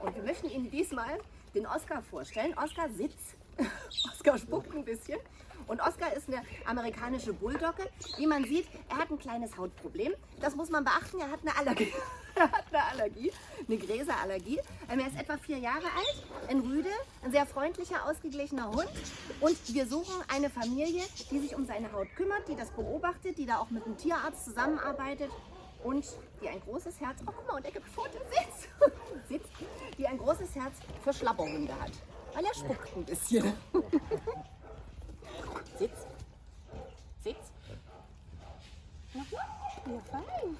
Und wir möchten Ihnen diesmal den Oscar vorstellen. Oscar sitzt. Oscar spuckt ein bisschen. Und Oscar ist eine amerikanische Bulldogge. Wie man sieht, er hat ein kleines Hautproblem. Das muss man beachten. Er hat eine Allergie. er hat eine Allergie, eine Gräserallergie. Ähm, er ist etwa vier Jahre alt, ein Rüde, ein sehr freundlicher, ausgeglichener Hund. Und wir suchen eine Familie, die sich um seine Haut kümmert, die das beobachtet, die da auch mit einem Tierarzt zusammenarbeitet und die ein großes Herz, oh guck mal, und er gibt Fotos, sitzt, sitzt, die ein großes Herz für Schlapperhunde hat, weil er spuckt ein bisschen. sitz, sitz. Nochmal, ja fein.